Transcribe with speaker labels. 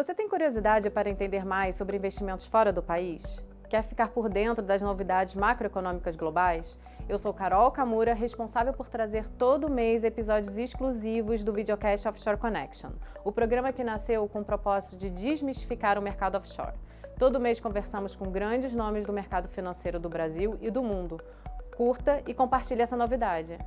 Speaker 1: Você tem curiosidade para entender mais sobre investimentos fora do país? Quer ficar por dentro das novidades macroeconômicas globais? Eu sou Carol Camura, responsável por trazer todo mês episódios exclusivos do Videocast Offshore Connection, o programa que nasceu com o propósito de desmistificar o mercado offshore. Todo mês conversamos com grandes nomes do mercado financeiro do Brasil e do mundo. Curta e compartilhe essa novidade.